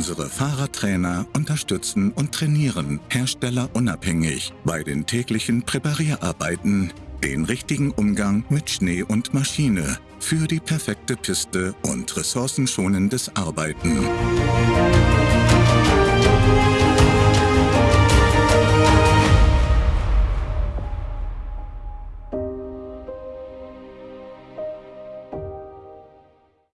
Unsere Fahrradtrainer unterstützen und trainieren herstellerunabhängig bei den täglichen Präparierarbeiten den richtigen Umgang mit Schnee und Maschine für die perfekte Piste und ressourcenschonendes Arbeiten.